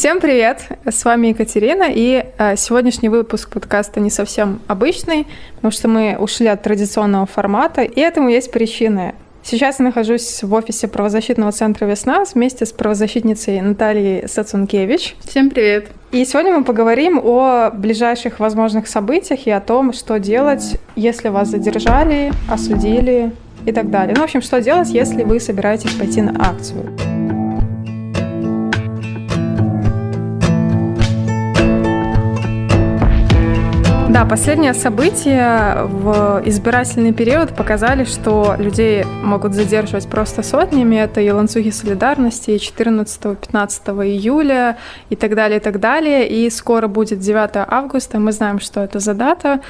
Всем привет! С вами Екатерина, и э, сегодняшний выпуск подкаста не совсем обычный, потому что мы ушли от традиционного формата, и этому есть причины. Сейчас я нахожусь в офисе правозащитного центра «Весна» вместе с правозащитницей Натальей Сацункевич. Всем привет! И сегодня мы поговорим о ближайших возможных событиях и о том, что делать, если вас задержали, осудили и так далее. Ну, в общем, что делать, если вы собираетесь пойти на акцию. Да, последние события в избирательный период показали, что людей могут задерживать просто сотнями. Это и ланцюги солидарности 14-15 июля и так далее, и так далее. И скоро будет 9 августа. Мы знаем, что это за дата.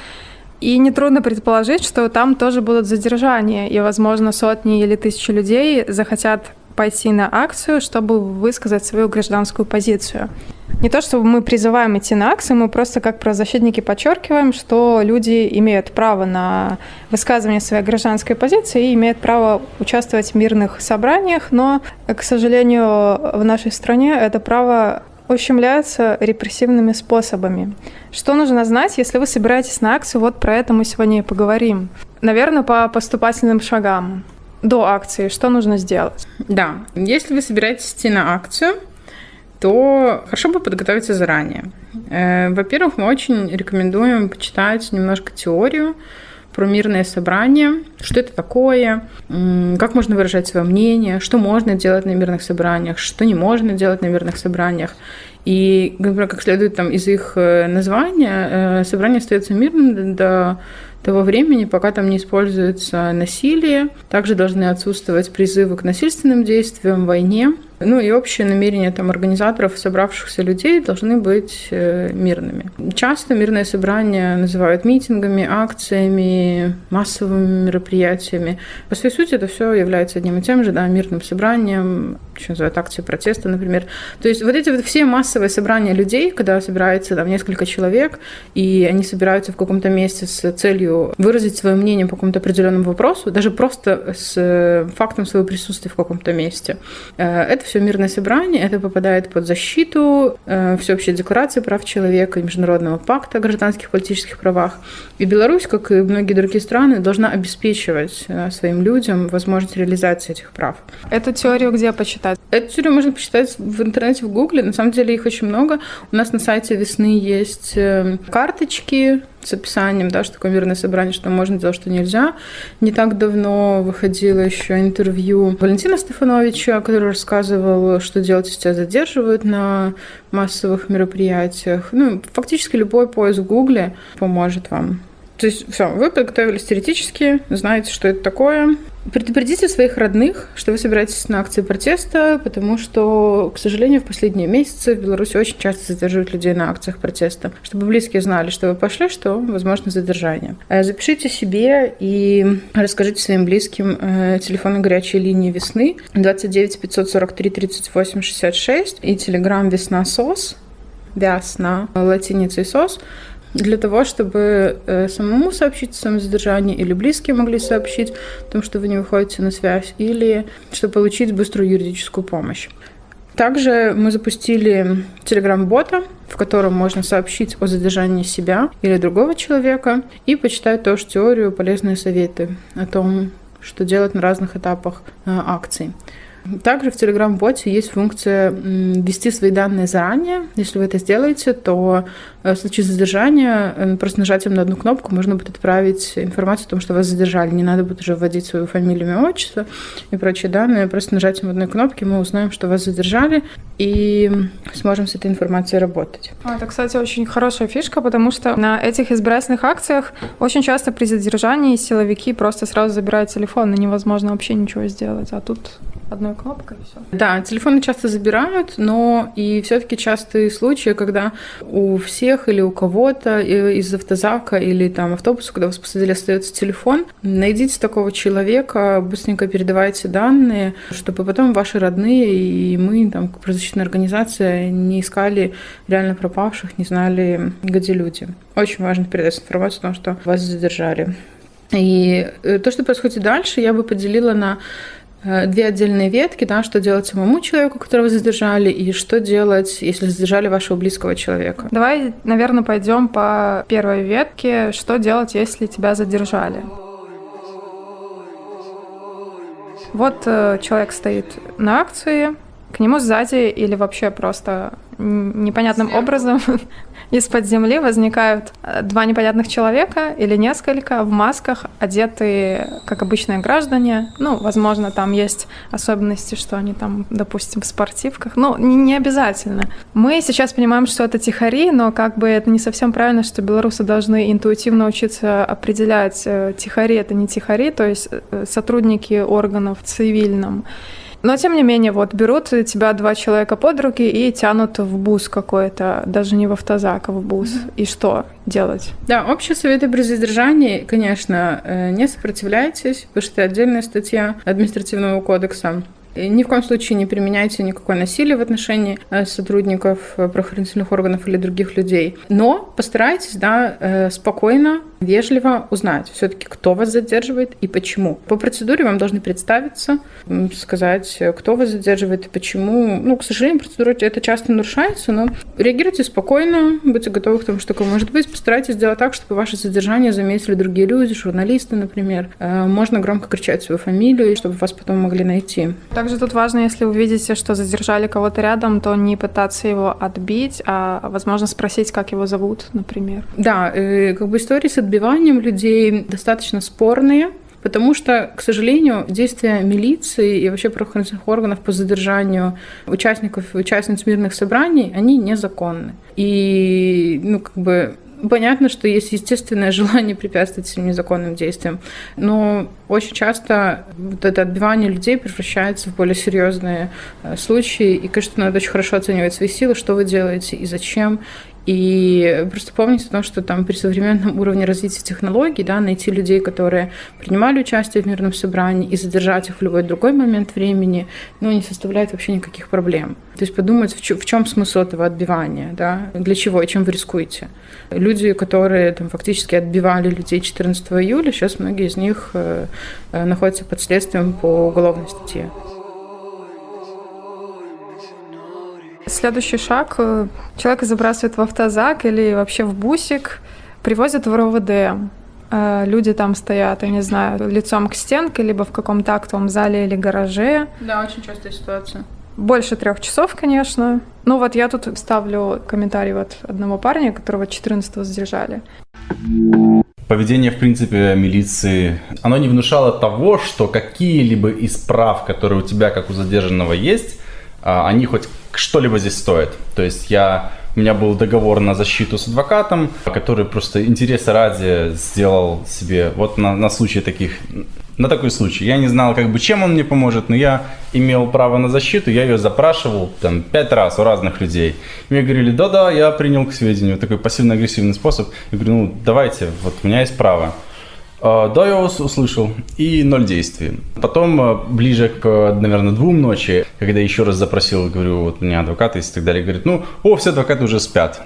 И нетрудно предположить, что там тоже будут задержания, и, возможно, сотни или тысячи людей захотят пойти на акцию, чтобы высказать свою гражданскую позицию. Не то, чтобы мы призываем идти на акции, мы просто как правозащитники подчеркиваем, что люди имеют право на высказывание своей гражданской позиции и имеют право участвовать в мирных собраниях, но, к сожалению, в нашей стране это право ущемляются репрессивными способами. Что нужно знать, если вы собираетесь на акцию? Вот про это мы сегодня и поговорим. Наверное, по поступательным шагам. До акции что нужно сделать? Да, если вы собираетесь идти на акцию, то хорошо бы подготовиться заранее. Э, во-первых, мы очень рекомендуем почитать немножко теорию про мирное собрание, что это такое, как можно выражать свое мнение, что можно делать на мирных собраниях, что не можно делать на мирных собраниях. И, например, как следует там из их э, названия, э, собрание остается мирным до того времени, пока там не используется насилие. Также должны отсутствовать призывы к насильственным действиям, войне. Ну и общее намерение там организаторов, собравшихся людей должны быть э, мирными. Часто мирные собрания называют митингами, акциями, массовыми мероприятиями. По своей сути это все является одним и тем же, да, мирным собранием, еще называют акции протеста, например. То есть вот эти вот все массовые собрания людей, когда собирается там несколько человек, и они собираются в каком-то месте с целью выразить свое мнение по какому-то определенному вопросу, даже просто с э, фактом своего присутствия в каком-то месте, э, это все мирное собрание, это попадает под защиту э, Всеобщей декларации прав человека и Международного пакта о гражданских и политических правах. И Беларусь, как и многие другие страны, должна обеспечивать э, своим людям возможность реализации этих прав. Эту теорию где почитать? Эту теорию можно почитать в интернете, в Гугле. На самом деле их очень много. У нас на сайте весны есть э, карточки с описанием, да, что такое мирное собрание, что можно делать, что нельзя. Не так давно выходило еще интервью Валентина Стефановича, который рассказывал, что делать, если тебя задерживают на массовых мероприятиях. Ну, фактически любой поиск в Гугле поможет вам. То есть все, вы подготовились теоретически, знаете, что это такое, Предупредите своих родных, что вы собираетесь на акции протеста, потому что, к сожалению, в последние месяцы в Беларуси очень часто задерживают людей на акциях протеста. Чтобы близкие знали, что вы пошли, что возможно задержание. Э, запишите себе и расскажите своим близким э, телефоны горячей линии весны 29 543 38 66 и телеграм весна сос, вясна, латиницей сос для того, чтобы э, самому сообщить о своем задержании, или близкие могли сообщить о том, что вы не выходите на связь, или чтобы получить быструю юридическую помощь. Также мы запустили телеграм-бота, в котором можно сообщить о задержании себя или другого человека и почитать тоже теорию, полезные советы о том, что делать на разных этапах э, акций. Также в Telegram-боте есть функция ввести свои данные заранее. Если вы это сделаете, то э, в случае задержания э, просто нажатием на одну кнопку можно будет отправить информацию о том, что вас задержали. Не надо будет уже вводить свою фамилию, имя, отчество и прочие данные. Просто нажатием одной кнопки мы узнаем, что вас задержали, и сможем с этой информацией работать. А, это, кстати, очень хорошая фишка, потому что на этих избирательных акциях очень часто при задержании силовики просто сразу забирают телефон, и невозможно вообще ничего сделать. А тут одной кнопкой и все. Да, телефоны часто забирают, но и все-таки частые случаи, когда у всех или у кого-то из автозака или там автобуса, когда вас посадили, остается телефон, найдите такого человека, быстренько передавайте данные, чтобы потом ваши родные и мы, там, как правозащитная организация, не искали реально пропавших, не знали, где люди. Очень важно передать информацию о том, что вас задержали. И э, то, что происходит дальше, я бы поделила на две отдельные ветки, да, что делать самому человеку, которого задержали, и что делать, если задержали вашего близкого человека. Давай, наверное, пойдем по первой ветке. Что делать, если тебя задержали? Вот э, человек стоит на акции, к нему сзади или вообще просто непонятным Сверху. образом из-под земли возникают э, два непонятных человека или несколько в масках, одетые как обычные граждане. Ну, возможно, там есть особенности, что они там, допустим, в спортивках. Ну, не обязательно. Мы сейчас понимаем, что это тихари, но как бы это не совсем правильно, что белорусы должны интуитивно учиться определять, э, тихари это не тихари, то есть э, сотрудники органов в цивильном но, тем не менее, вот берут тебя два человека под руки и тянут в бус какой-то, даже не в автозак, а в бус. Mm-hmm. И что делать? Да, общие советы при задержании, конечно, э, не сопротивляйтесь, потому что это отдельная статья административного кодекса. Ни в коем случае не применяйте никакое насилие в отношении э, сотрудников э, правоохранительных органов или других людей. Но постарайтесь да, э, спокойно, вежливо узнать все-таки, кто вас задерживает и почему. По процедуре вам должны представиться, сказать, кто вас задерживает и почему. Ну, к сожалению, процедура это часто нарушается, но реагируйте спокойно, будьте готовы к тому, что такое может быть. Постарайтесь сделать так, чтобы ваше задержание заметили другие люди, журналисты, например. Можно громко кричать свою фамилию, чтобы вас потом могли найти. Также тут важно, если вы видите, что задержали кого-то рядом, то не пытаться его отбить, а, возможно, спросить, как его зовут, например. Да, э, как бы истории с отбиванием людей достаточно спорные, Потому что, к сожалению, действия милиции и вообще правоохранительных органов по задержанию участников и участниц мирных собраний, они незаконны. И, ну, как бы, Понятно, что есть естественное желание препятствовать этим незаконным действиям, но очень часто вот это отбивание людей превращается в более серьезные э, случаи, и, конечно, надо очень хорошо оценивать свои силы, что вы делаете и зачем, и просто помните о том, что там при современном уровне развития технологий, да, найти людей, которые принимали участие в мирном собрании и задержать их в любой другой момент времени, ну, не составляет вообще никаких проблем. То есть подумать, в, в чем смысл этого отбивания, да, для чего и чем вы рискуете. Люди, которые там фактически отбивали людей 14 июля, сейчас многие из них э, э, находятся под следствием по уголовной статье. Следующий шаг. Э, человека забрасывают в автозак или вообще в бусик, привозят в РОВД. Э, люди там стоят, я не знаю, лицом к стенке, либо в каком-то актовом зале или гараже. Да, очень частая ситуация. Больше трех часов, конечно. Ну вот я тут ставлю комментарий вот одного парня, которого 14-го задержали. Поведение, в принципе, милиции, оно не внушало того, что какие-либо из прав, которые у тебя, как у задержанного, есть, а, они хоть что-либо здесь стоят. То есть я у меня был договор на защиту с адвокатом, который просто интереса ради сделал себе вот на, на случай таких, на такой случай. Я не знал, как бы, чем он мне поможет, но я имел право на защиту, я ее запрашивал там пять раз у разных людей. И мне говорили, да-да, я принял к сведению такой пассивно-агрессивный способ. Я говорю, ну давайте, вот у меня есть право. А, да, я вас услышал. И ноль действий. Потом, а, ближе к, наверное, двум ночи, когда еще раз запросил, говорю, вот у меня адвокат есть и так далее, говорит, ну, о, все адвокаты уже спят.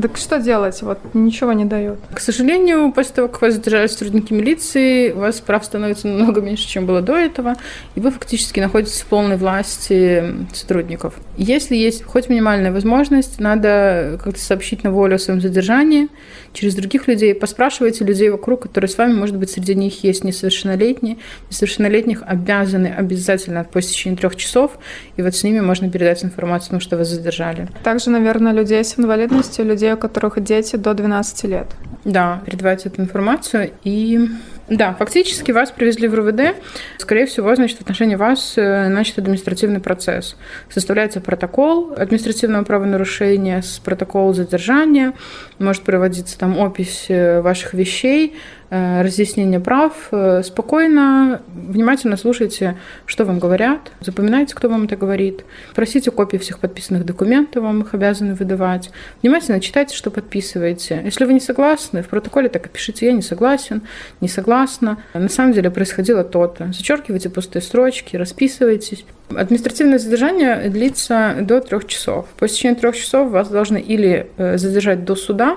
Так что делать? Вот ничего не дает. К сожалению, после того, как вас задержали сотрудники милиции, у вас прав становится намного меньше, чем было до этого, и вы фактически находитесь в полной власти сотрудников. Если есть хоть минимальная возможность, надо как-то сообщить на волю о своем задержании через других людей. Поспрашивайте людей вокруг, которые с вами, может быть, среди них есть несовершеннолетние. Несовершеннолетних обязаны обязательно по течение трех часов, и вот с ними можно передать информацию о том, что вас задержали. Также, наверное, людей с инвалидностью, людей, у которых дети до 12 лет. Да, передавайте эту информацию и да, фактически вас привезли в РУВД. Скорее всего, значит, в отношении вас э, начат административный процесс. Составляется протокол административного правонарушения с протокол задержания. Может проводиться там опись э, ваших вещей, разъяснение прав. Э, спокойно, внимательно слушайте, что вам говорят, запоминайте, кто вам это говорит. Просите копии всех подписанных документов, вам их обязаны выдавать. Внимательно читайте, что подписываете. Если вы не согласны, в протоколе так и пишите «я не согласен», «не согласна». На самом деле происходило то-то. Зачеркивайте пустые строчки, расписывайтесь. Административное задержание длится до трех часов. По истечении трех часов вас должны или э, задержать до суда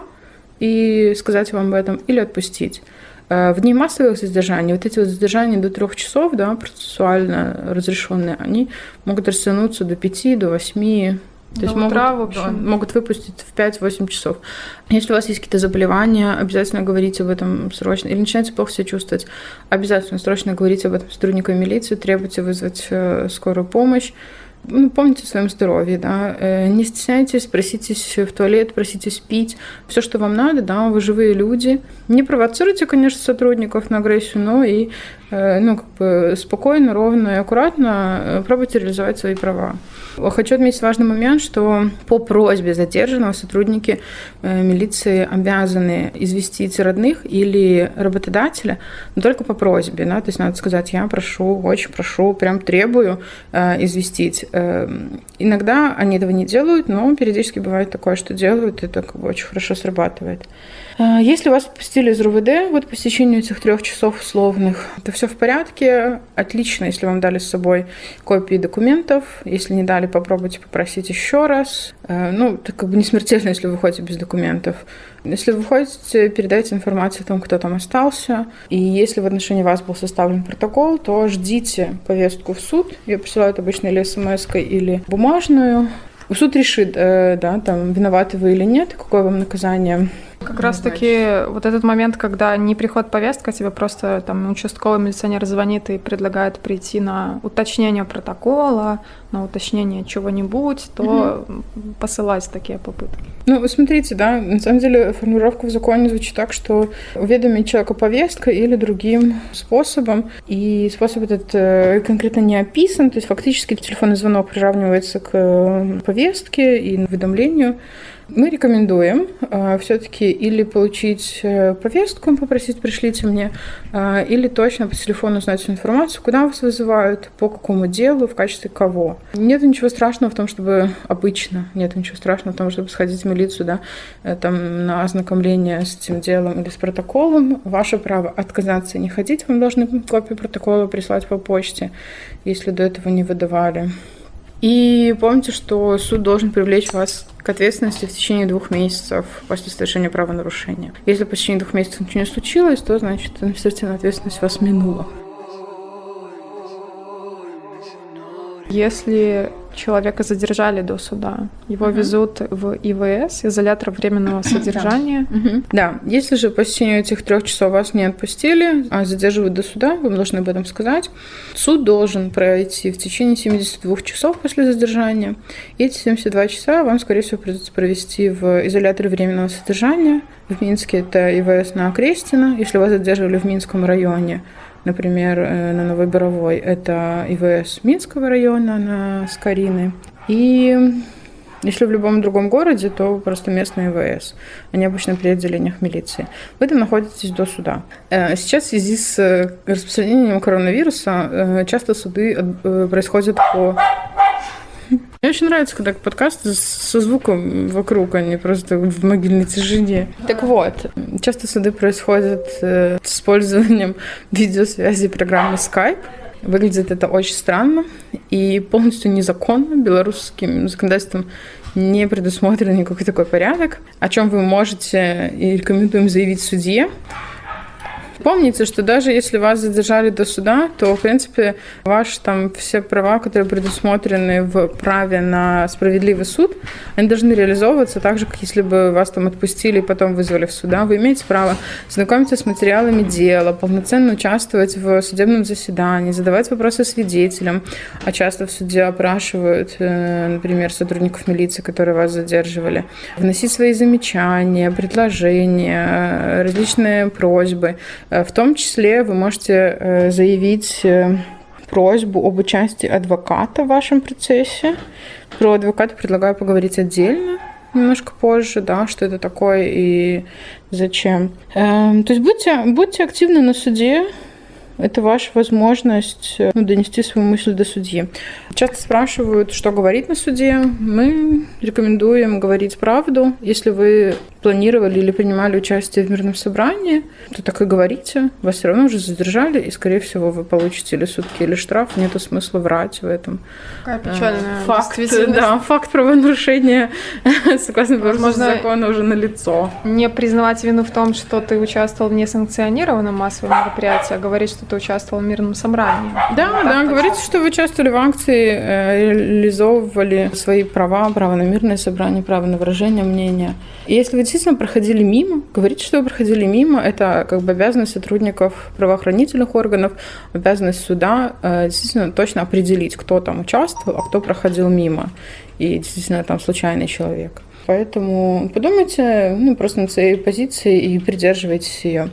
и сказать вам об этом, или отпустить. В дни массовых задержаний, вот эти вот задержания до трех часов, да, процессуально разрешенные, они могут растянуться до пяти, до восьми, то есть могут, в общем. могут выпустить в 5-8 часов. Если у вас есть какие-то заболевания, обязательно говорите об этом срочно. Или начинаете плохо себя чувствовать, обязательно срочно говорите об этом сотрудникам милиции, требуйте вызвать э, скорую помощь. Ну, помните о своем здоровье, да, э, не стесняйтесь, проситесь в туалет, проситесь пить, все, что вам надо, да, вы живые люди. Не провоцируйте, конечно, сотрудников на агрессию, но и, ну, как бы спокойно, ровно и аккуратно пробуйте реализовать свои права. Хочу отметить важный момент, что по просьбе задержанного сотрудники э, милиции обязаны известить родных или работодателя, но только по просьбе. Да? То есть надо сказать, я прошу, очень прошу, прям требую э, известить. Э, иногда они этого не делают, но периодически бывает такое, что делают, и это как бы очень хорошо срабатывает. Э, если вас отпустили из РУВД вот по стечению этих трех часов условных, то все в порядке. Отлично, если вам дали с собой копии документов. Если не дали, попробуйте попросить еще раз. Э, ну, это как бы не смертельно, если вы выходите без документов. Если вы выходите, передайте информацию о том, кто там остался. И если в отношении вас был составлен протокол, то ждите повестку в суд. Ее присылают обычно или смс или бумажную. Суд решит, э, да, там, виноваты вы или нет, какое вам наказание как раз таки вот этот момент, когда не приходит повестка, тебе просто там участковый милиционер звонит и предлагает прийти на уточнение протокола, на уточнение чего-нибудь, то угу. посылать такие попытки. Ну, вы смотрите, да, на самом деле формулировка в законе звучит так, что уведомить человека повестка или другим способом, и способ этот э, конкретно не описан, то есть фактически телефонный звонок приравнивается к э, повестке и уведомлению, мы рекомендуем э, все-таки или получить э, повестку, попросить пришлите мне, э, или точно по телефону узнать информацию, куда вас вызывают, по какому делу, в качестве кого. Нет ничего страшного в том, чтобы обычно, нет ничего страшного в том, чтобы сходить в милицию, да, э, там, на ознакомление с этим делом или с протоколом. Ваше право отказаться и не ходить, вам должны копию протокола прислать по почте, если до этого не выдавали. И помните, что суд должен привлечь вас к ответственности в течение двух месяцев после совершения правонарушения. Если по течение двух месяцев ничего не случилось, то значит административная ответственность вас минула. Если человека задержали до суда. Его угу. везут в ИВС, изолятор временного содержания. Да. Угу. да, если же по течению этих трех часов вас не отпустили, а задерживают до суда, вы должны об этом сказать. Суд должен пройти в течение 72 часов после задержания. И эти 72 часа вам, скорее всего, придется провести в изоляторе временного содержания. В Минске это ИВС на Окрестина. Если вас задерживали в Минском районе, Например, э, на Новой Боровой это ИВС Минского района на Скорины. И если в любом другом городе, то просто местный ИВС. Они обычно при отделениях милиции. Вы там находитесь до суда. Э, сейчас в связи с э, распространением коронавируса часто суды происходят по мне очень нравится, когда подкасты со звуком вокруг, а не просто в могильной тишине. Так вот, часто суды происходят э, с использованием видеосвязи программы Skype. Выглядит это очень странно и полностью незаконно. Белорусским законодательством не предусмотрен никакой такой порядок, о чем вы можете и рекомендуем заявить судье. Помните, что даже если вас задержали до суда, то, в принципе, ваши там все права, которые предусмотрены в праве на справедливый суд, они должны реализовываться так же, как если бы вас там отпустили и потом вызвали в суда. Вы имеете право знакомиться с материалами дела, полноценно участвовать в судебном заседании, задавать вопросы свидетелям, а часто в суде опрашивают, э, например, сотрудников милиции, которые вас задерживали, вносить свои замечания, предложения, э, различные просьбы, в том числе вы можете э, заявить э, просьбу об участии адвоката в вашем процессе. Про адвоката предлагаю поговорить отдельно немножко позже, да, что это такое и зачем. Эм, то есть будьте, будьте активны на суде, это ваша возможность ну, донести свою мысль до судьи. Часто спрашивают, что говорить на суде. Мы рекомендуем говорить правду. Если вы планировали или принимали участие в мирном собрании, то так и говорите. Вас все равно уже задержали, и, скорее всего, вы получите или сутки, или штраф. Нету смысла врать в этом. Какая печальная факт, да, факт правонарушения, согласно Возможно, закона, уже на лицо. Не признавать вину в том, что ты участвовал в несанкционированном массовом мероприятии, а говорить, что ты участвовал в мирном собрании. Да, вот да, говорите, что вы участвовали в акции, э, реализовывали свои права, право на мирное собрание, право на выражение мнения. И если вы действительно проходили мимо, говорите, что вы проходили мимо, это как бы обязанность сотрудников правоохранительных органов, обязанность суда э, действительно точно определить, кто там участвовал, а кто проходил мимо. И действительно там случайный человек. Поэтому подумайте ну, просто над своей позицией и придерживайтесь ее.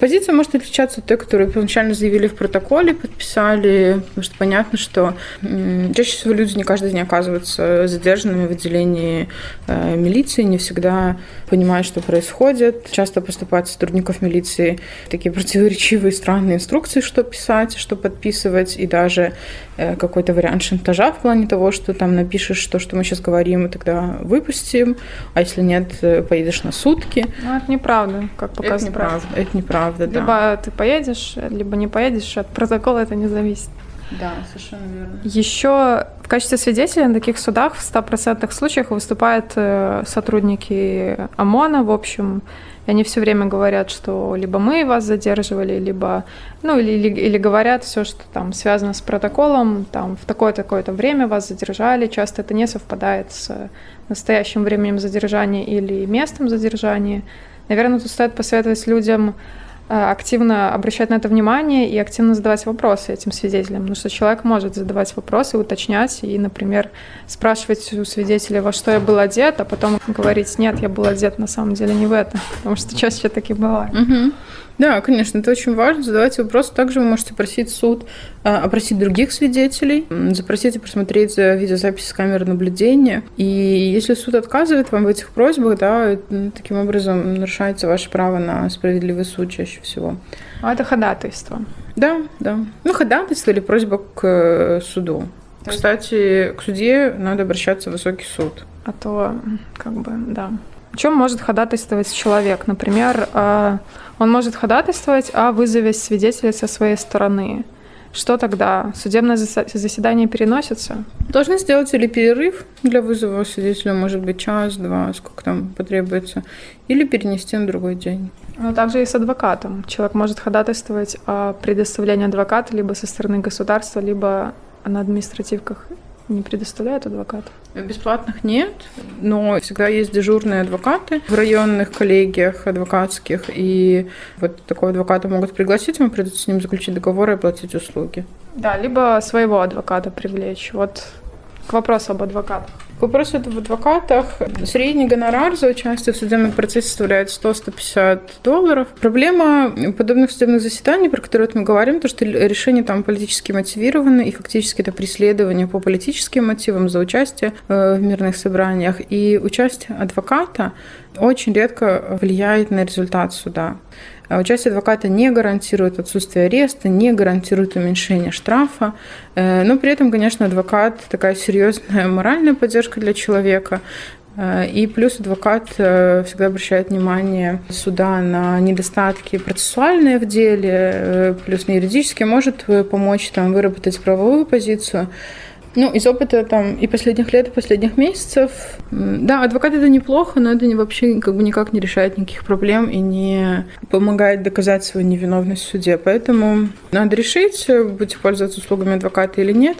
Позиция может отличаться от той, которую первоначально заявили в протоколе, подписали, потому что понятно, что чаще всего люди не каждый день оказываются задержанными в отделении э, милиции, не всегда понимают, что происходит. Часто поступают сотрудников милиции такие противоречивые, странные инструкции, что писать, что подписывать, и даже э, какой-то вариант шантажа в плане того, что там напишешь то, что мы сейчас говорим, и тогда выпустим, а если нет, э, поедешь на сутки. Ну, это неправда, как показывает. Это неправда, это неправда правда, либо да. ты поедешь, либо не поедешь, от протокола это не зависит. Да, совершенно верно. Еще в качестве свидетелей на таких судах в 100% случаях выступают э, сотрудники ОМОНа, в общем, и они все время говорят, что либо мы вас задерживали, либо, ну, или, или, или говорят все, что там связано с протоколом, там в такое-такое-то время вас задержали, часто это не совпадает с настоящим временем задержания или местом задержания. Наверное, тут стоит посоветовать людям активно обращать на это внимание и активно задавать вопросы этим свидетелям, потому что человек может задавать вопросы, уточнять и, например, спрашивать у свидетеля, во что я был одет, а потом говорить, нет, я был одет на самом деле не в это, потому что чаще таки бывает. Угу. Да, конечно, это очень важно. Задавайте вопросы. Также вы можете просить суд а, опросить других свидетелей, запросить и просмотреть видеозаписи с камеры наблюдения. И если суд отказывает вам в этих просьбах, да, таким образом нарушается ваше право на справедливый суд чаще всего. А это ходатайство. Да, да. Ну, ходатайство или просьба к э, суду. Кстати, к суде надо обращаться в высокий суд. А то, как бы, да. О чем может ходатайствовать человек? Например, а, он может ходатайствовать о вызове свидетеля со своей стороны. Что тогда? Судебное заседание переносится? Должны сделать или перерыв для вызова свидетеля, может быть, час, два, сколько там потребуется, или перенести на другой день. Ну, также и с адвокатом. Человек может ходатайствовать о предоставлении адвоката либо со стороны государства, либо на административках не предоставляют адвокатов? Бесплатных нет, но всегда есть дежурные адвокаты в районных коллегиях адвокатских, и вот такого адвоката могут пригласить, вам придется с ним заключить договор и оплатить услуги. Да, либо своего адвоката привлечь. Вот к вопросу об адвокатах. К вопросу в адвокатах. Средний гонорар за участие в судебном процессе составляет 100-150 долларов. Проблема подобных судебных заседаний, про которые мы говорим, то, что решения там политически мотивированы, и фактически это преследование по политическим мотивам за участие э, в мирных собраниях. И участие адвоката очень редко влияет на результат суда. А участие адвоката не гарантирует отсутствие ареста, не гарантирует уменьшение штрафа, э, но при этом, конечно, адвокат такая серьезная моральная поддержка для человека, э, и плюс адвокат э, всегда обращает внимание суда на недостатки процессуальные в деле, плюс на юридические, может помочь там, выработать правовую позицию. Ну, из опыта там и последних лет, и последних месяцев, да, адвокат это неплохо, но это не, вообще как бы никак не решает никаких проблем и не помогает доказать свою невиновность в суде. Поэтому надо решить, будете пользоваться услугами адвоката или нет.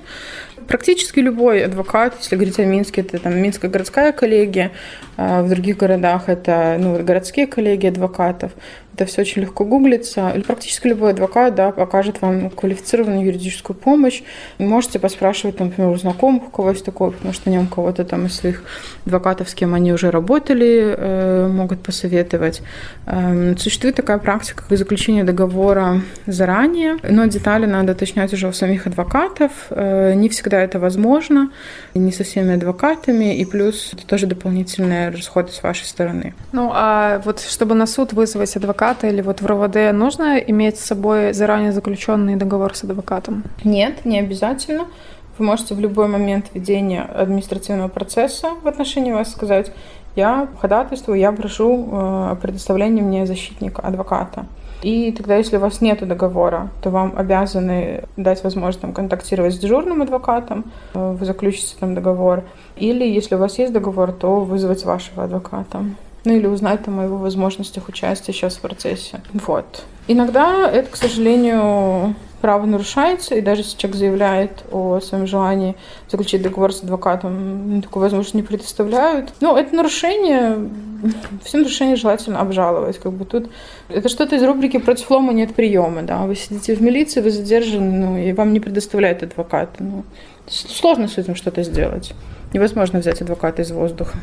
Практически любой адвокат, если говорить о Минске, это там Минская городская коллегия, а в других городах это ну, городские коллегии адвокатов. Это все очень легко гуглится. Практически любой адвокат да, покажет вам квалифицированную юридическую помощь. Можете поспрашивать, например, у знакомых, у кого есть такое, потому что нем кого-то там из своих адвокатов, с кем они уже работали, э, могут посоветовать. Эм, существует такая практика, как заключение договора заранее, но детали надо уточнять уже у самих адвокатов. Э, не всегда это возможно, не со всеми адвокатами, и плюс это тоже дополнительные расходы с вашей стороны. Ну, а вот чтобы на суд вызвать адвоката, или вот в РОВД нужно иметь с собой заранее заключенный договор с адвокатом? Нет, не обязательно. Вы можете в любой момент ведения административного процесса в отношении вас сказать, я ходатайствую, я прошу э, предоставления мне защитника, адвоката. И тогда, если у вас нет договора, то вам обязаны дать возможность там, контактировать с дежурным адвокатом, э, вы заключите там договор. Или, если у вас есть договор, то вызвать вашего адвоката. Ну или узнать там о его возможностях участия сейчас в процессе. Вот. Иногда это, к сожалению, право нарушается, и даже если человек заявляет о своем желании заключить договор с адвокатом, такую возможность не предоставляют. Ну, это нарушение, все нарушения желательно обжаловать. Как бы тут это что-то из рубрики «Против лома нет приема». Да? Вы сидите в милиции, вы задержаны, ну, и вам не предоставляют адвоката. Ну, сложно с этим что-то сделать. Невозможно взять адвоката из воздуха.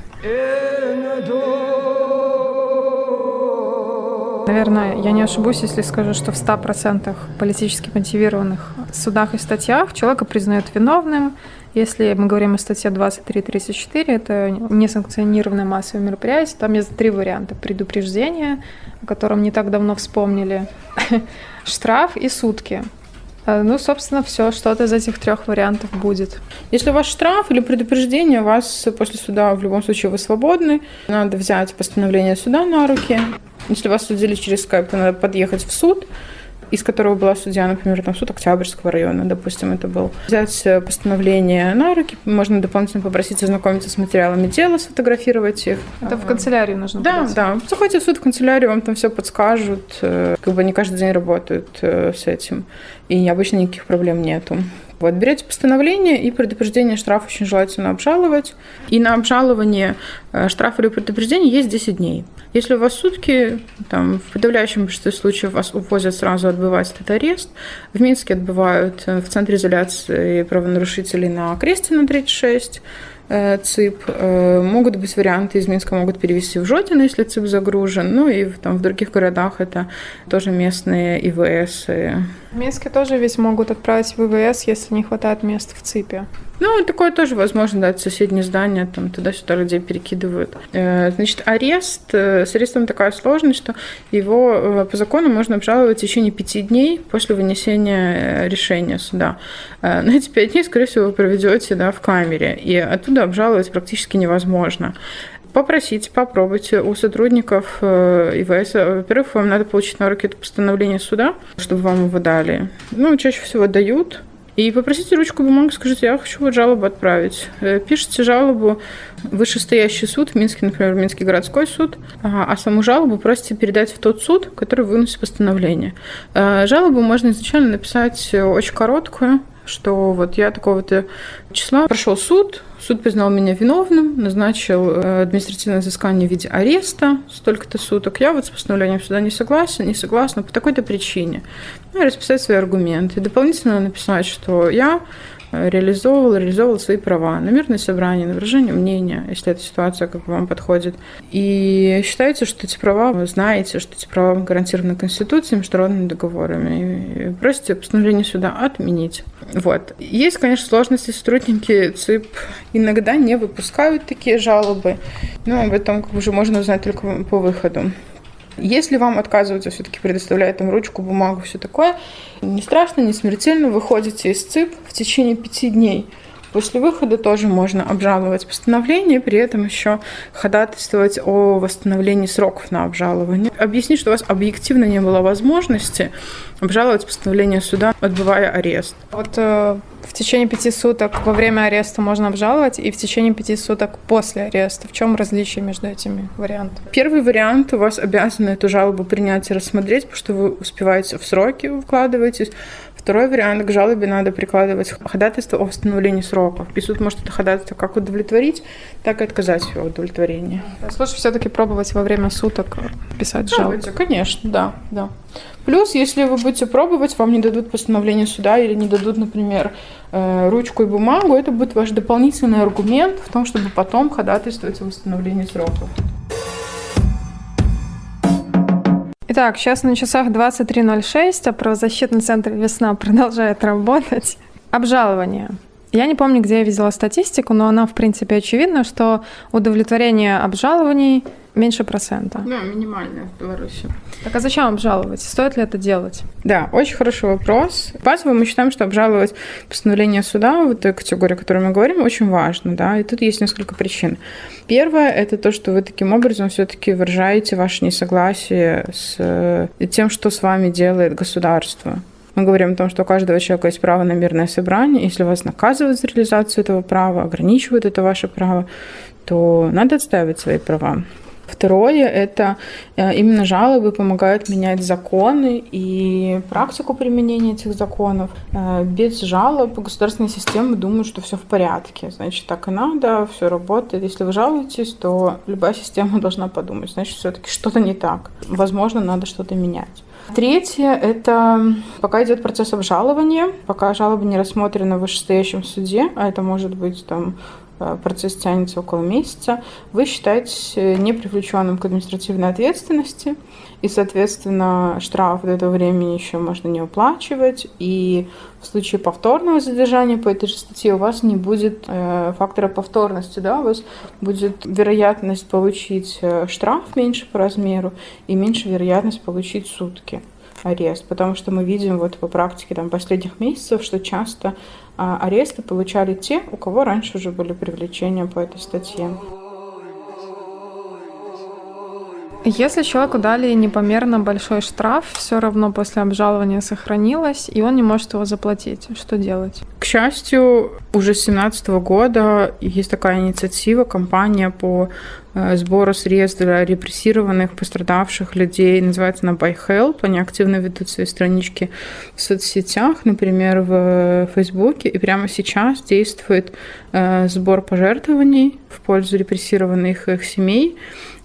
Наверное, я не ошибусь, если скажу, что в 100% политически мотивированных судах и статьях человека признают виновным. Если мы говорим о статье 23.34, это несанкционированное массовое мероприятие, там есть три варианта. Предупреждение, о котором не так давно вспомнили, штраф и сутки. Э, ну, собственно, все, что-то из этих трех вариантов будет. Если у вас штраф или предупреждение, вас после суда в любом случае вы свободны. Надо взять постановление суда на руки, если вас судили через скайп, то надо подъехать в суд, из которого была судья, например, там суд Октябрьского района, допустим, это был. Взять э, постановление на руки, можно дополнительно попросить ознакомиться с материалами дела, сфотографировать их. Это в канцелярию нужно Да, подать. да. Заходите в суд, в канцелярию, вам там все подскажут. Э, как бы они каждый день работают э, с этим. И обычно никаких проблем нету. Вот, берете постановление и предупреждение штраф очень желательно обжаловать. И на обжалование штрафа или предупреждения есть 10 дней. Если у вас сутки, там, в подавляющем большинстве случаев вас увозят сразу отбывать этот арест. В Минске отбывают э, в центре изоляции правонарушителей на Крестина 36 э, ЦИП. Э, могут быть варианты, из Минска могут перевести в Жотино, если ЦИП загружен. Ну и там в других городах это тоже местные ИВС. В Минске тоже ведь могут отправить в ИВС, если не хватает мест в ЦИПе. Ну, такое тоже возможно, да, соседние здания, там туда-сюда людей перекидывают. Э, значит, арест, э, с арестом такая сложность, что его э, по закону можно обжаловать в течение пяти дней после вынесения решения суда. На эти пять дней, скорее всего, вы проведете да, в камере, и оттуда обжаловать практически невозможно попросите, попробуйте у сотрудников ИВС. Во-первых, вам надо получить на руки это постановление суда, чтобы вам его дали. Ну, чаще всего дают, и попросите ручку бумагу, скажите, я хочу вот жалобу отправить. Э, пишите жалобу вышестоящий суд, в Минске, например, Минский городской суд, а саму жалобу просите передать в тот суд, который выносит постановление. Э, жалобу можно изначально написать очень короткую, что вот я такого-то числа прошел суд, суд признал меня виновным, назначил э, административное взыскание в виде ареста столько-то суток. Я вот с постановлением суда не согласен, не согласна по такой-то причине. Ну, расписать свои аргументы. Дополнительно написать, что я реализовывал, реализовывал свои права на мирное собрание, на выражение мнения, если эта ситуация как бы вам подходит. И считаете, что эти права, вы знаете, что эти права гарантированы Конституцией, международными договорами, и просите постановление суда отменить. Вот. Есть, конечно, сложности. Сотрудники ЦИП иногда не выпускают такие жалобы, но об этом уже можно узнать только по выходу. Если вам отказываются все-таки предоставляют там ручку, бумагу, все такое, не страшно, не смертельно, выходите из ЦИП в течение пяти дней. После выхода тоже можно обжаловать постановление, при этом еще ходатайствовать о восстановлении сроков на обжалование. Объяснить, что у вас объективно не было возможности обжаловать постановление суда, отбывая арест. Вот э, в течение пяти суток во время ареста можно обжаловать, и в течение пяти суток после ареста. В чем различие между этими вариантами? Первый вариант у вас обязаны эту жалобу принять и рассмотреть, потому что вы успеваете в сроки, вкладываетесь. Второй вариант к жалобе надо прикладывать ходатайство о восстановлении сроков. И суд может это ходатайство как удовлетворить, так и отказать его удовлетворении. Лучше все-таки пробовать во время суток писать жалобу. Конечно, да, да. Плюс, если вы будете пробовать, вам не дадут постановление суда или не дадут, например, э, ручку и бумагу, это будет ваш дополнительный аргумент в том, чтобы потом ходатайствовать о восстановлении сроков. Итак, сейчас на часах 23.06, а правозащитный центр «Весна» продолжает работать. Обжалование. Я не помню, где я видела статистику, но она, в принципе, очевидна, что удовлетворение обжалований меньше процента. Да, минимальная в Беларуси. Так а зачем обжаловать? Стоит ли это делать? Да, очень хороший вопрос. Базово мы считаем, что обжаловать постановление суда, вот той категории, о которой мы говорим, очень важно, да, и тут есть несколько причин. Первое – это то, что вы таким образом все-таки выражаете ваше несогласие с э, тем, что с вами делает государство. Мы говорим о том, что у каждого человека есть право на мирное собрание. Если вас наказывают за реализацию этого права, ограничивают это ваше право, то надо отстаивать свои права. Второе – это э, именно жалобы помогают менять законы и практику применения этих законов. Э, без жалоб государственные системы думают, что все в порядке, значит, так и надо, все работает. Если вы жалуетесь, то любая система должна подумать, значит, все-таки что-то не так. Возможно, надо что-то менять. Третье – это пока идет процесс обжалования, пока жалоба не рассмотрена в вышестоящем суде, а это может быть там процесс тянется около месяца, вы считаетесь э, не привлеченным к административной ответственности, и, соответственно, штраф до этого времени еще можно не уплачивать, и в случае повторного задержания по этой же статье у вас не будет э, фактора повторности, да, у вас будет вероятность получить э, штраф меньше по размеру и меньше вероятность получить сутки арест, потому что мы видим вот по практике там, последних месяцев, что часто а, аресты получали те, у кого раньше уже были привлечения по этой статье. Если человеку дали непомерно большой штраф, все равно после обжалования сохранилось, и он не может его заплатить. Что делать? К счастью, уже с 2017 года есть такая инициатива, кампания по э, сбору средств для репрессированных, пострадавших людей. Называется она By Help. Они активно ведут свои странички в соцсетях, например, в Фейсбуке. И прямо сейчас действует э, сбор пожертвований в пользу репрессированных их семей.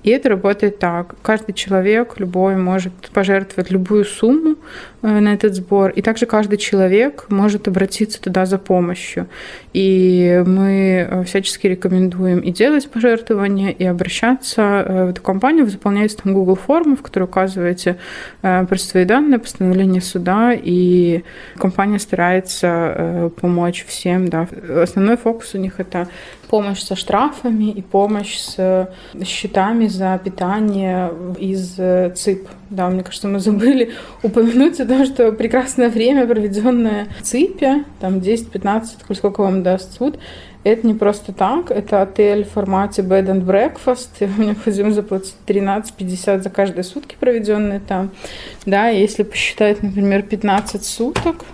И это работает так. Каждый человек, любой, может пожертвовать любую сумму э, на этот сбор. И также каждый человек может обратиться туда за помощью. И мы э, всячески рекомендуем и делать пожертвования, и обращаться э, в эту компанию. Вы заполняете там Google форму, в которой указываете просто свои данные, постановление суда, и компания старается помочь всем. Да. Основной фокус у них это помощь со штрафами и помощь с счетами за питание из э, ЦИП. Да, мне кажется, мы забыли упомянуть о том, что прекрасное время, проведенное в ЦИПе, там 10-15, сколько вам даст суд, это не просто так, это отель в формате bed and breakfast, и вам необходимо заплатить 13,50 за каждые сутки, проведенные там. Да, если посчитать, например, 15 суток,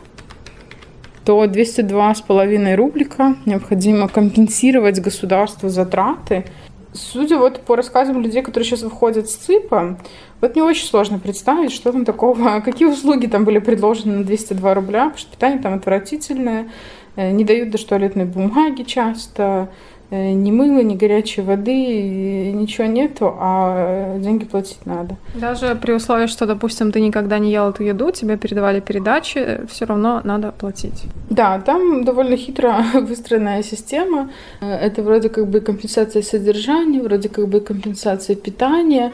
то 202,5 рублика необходимо компенсировать государству затраты. Судя вот по рассказам людей, которые сейчас выходят с ЦИПа, вот не очень сложно представить, что там такого, какие услуги там были предложены на 202 рубля, потому что питание там отвратительное, э, не дают даже туалетной бумаги часто, ни мыла, ни горячей воды, ничего нету, а деньги платить надо. Даже при условии, что, допустим, ты никогда не ел эту еду, тебе передавали передачи, все равно надо платить. Да, там довольно хитро выстроенная система. Э, это вроде как бы компенсация содержания, вроде как бы компенсация питания.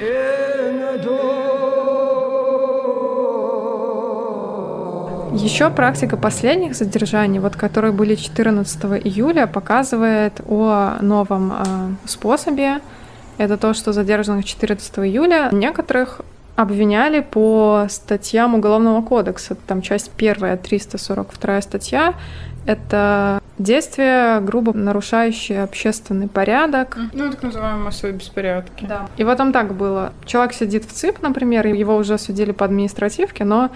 Еще практика последних задержаний, вот которые были 14 июля, показывает о новом э, способе. Это то, что задержанных 14 июля некоторых обвиняли по статьям Уголовного кодекса. Там часть первая, 342 статья. Это действия, грубо нарушающие общественный порядок. Ну, так называемые массовые беспорядки. Да. И вот там так было. Человек сидит в ЦИП, например, его уже судили по административке, но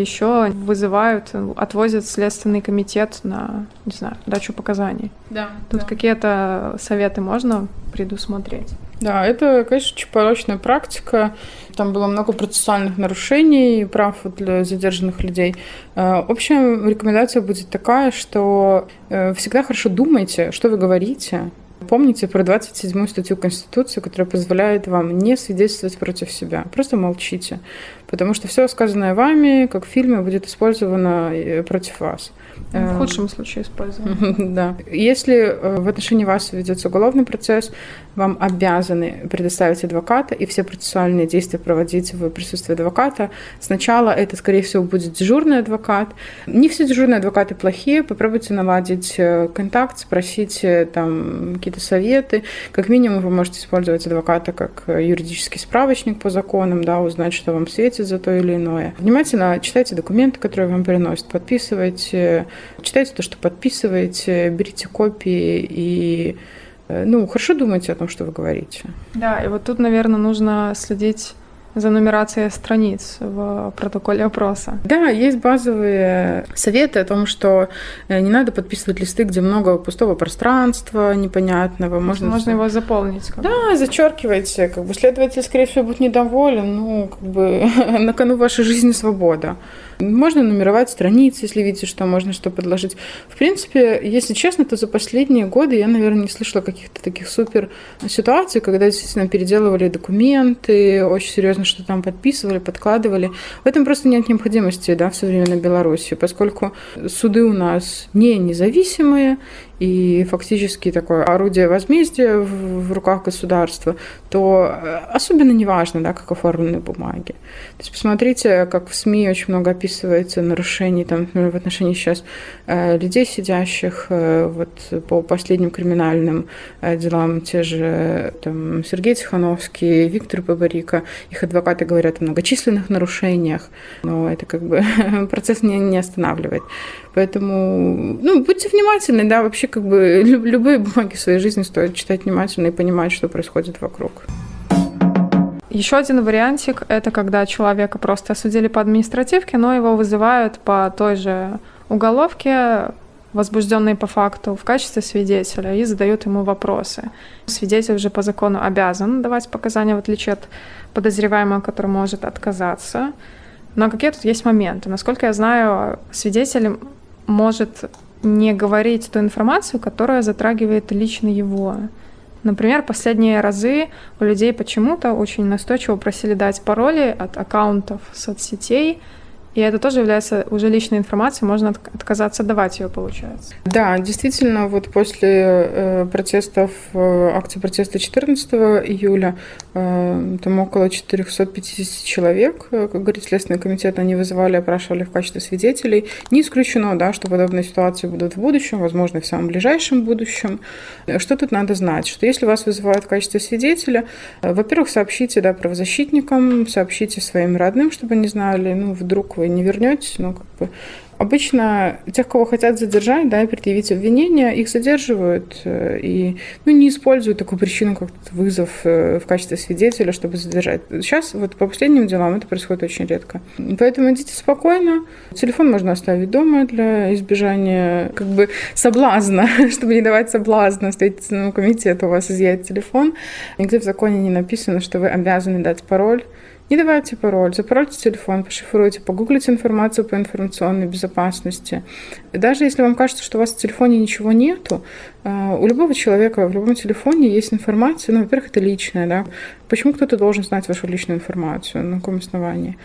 еще вызывают, отвозят Следственный комитет на, не знаю, дачу показаний. Да. Тут да. какие-то советы можно предусмотреть? Да, это, конечно, очень порочная практика. Там было много процессуальных нарушений прав для задержанных людей. Э, общая рекомендация будет такая, что э, всегда хорошо думайте, что вы говорите, Помните про 27 статью Конституции, которая позволяет вам не свидетельствовать против себя. Просто молчите. Потому что все сказанное вами, как в фильме, будет использовано э, против вас. В э, худшем случае используем. Да. Если э, в отношении вас ведется уголовный процесс, вам обязаны предоставить адвоката и все процессуальные действия проводить в присутствии адвоката. Сначала это, скорее всего, будет дежурный адвокат. Не все дежурные адвокаты плохие. Попробуйте наладить э, контакт, спросить там какие-то советы. Как минимум вы можете использовать адвоката как юридический справочник по законам, да, узнать, что вам светит за то или иное. Внимательно читайте документы, которые вам приносят, подписывайте, читайте то, что подписываете, берите копии и э, ну, хорошо думайте о том, что вы говорите. Да, и вот тут, наверное, нужно следить за нумерацией страниц в протоколе опроса. Да, есть базовые советы о том, что э, не надо подписывать листы, где много пустого пространства непонятного. Можно, Можно его заполнить. Как да, зачеркивайте. Как бы следователь, скорее всего, будет недоволен. Ну, как бы на кону вашей жизни свобода. Можно нумеровать страницы, если видите, что можно что подложить. В принципе, если честно, то за последние годы я, наверное, не слышала каких-то таких супер ситуаций, когда действительно переделывали документы, очень серьезно что там подписывали, подкладывали. В этом просто нет необходимости да, в современной Беларуси, поскольку суды у нас не независимые, и фактически такое орудие возмездия в, руках государства, то э, особенно не важно, да, как оформлены бумаги. То есть посмотрите, как в СМИ очень много описывается нарушений там, например, в отношении сейчас э, людей, сидящих э, вот, по последним криминальным делам, те же там, Сергей Тихановский, Виктор Бабарика, их адвокаты говорят о многочисленных нарушениях, но это как бы процесс не, не останавливает. Поэтому, ну, будьте внимательны, да, вообще как бы любые бумаги в своей жизни стоит читать внимательно и понимать, что происходит вокруг. Еще один вариантик – это когда человека просто осудили по административке, но его вызывают по той же уголовке, возбужденные по факту, в качестве свидетеля и задают ему вопросы. Свидетель же по закону обязан давать показания, в отличие от подозреваемого, который может отказаться. Но какие тут есть моменты? Насколько я знаю, свидетель может не говорить ту информацию, которая затрагивает лично его. Например, последние разы у людей почему-то очень настойчиво просили дать пароли от аккаунтов соцсетей, и это тоже является уже личной информацией, можно отказаться давать ее, получается. Да, действительно, вот после э, протестов, э, акции протеста 14 июля, э, там около 450 человек, как говорит Следственный комитет, они вызывали, опрашивали в качестве свидетелей. Не исключено, да, что подобные ситуации будут в будущем, возможно, в самом ближайшем будущем. Что тут надо знать? Что если вас вызывают в качестве свидетеля, во-первых, сообщите да, правозащитникам, сообщите своим родным, чтобы они знали, ну, вдруг вы вы не вернетесь, ну, как бы Обычно тех, кого хотят задержать, да, предъявить обвинения, их задерживают э, и ну, не используют такую причину, как вызов э, в качестве свидетеля, чтобы задержать. Сейчас вот по последним делам это происходит очень редко. Поэтому идите спокойно. Телефон можно оставить дома для избежания как бы соблазна, чтобы не давать соблазна Следственному комитету у вас изъять телефон. Нигде в законе не написано, что вы обязаны дать пароль не давайте пароль, запарольте телефон, пошифруйте, погуглите информацию по информационной безопасности. И даже если вам кажется, что у вас в телефоне ничего нету, у любого человека в любом телефоне есть информация, ну, во-первых, это личная, да. Почему кто-то должен знать вашу личную информацию, на каком основании?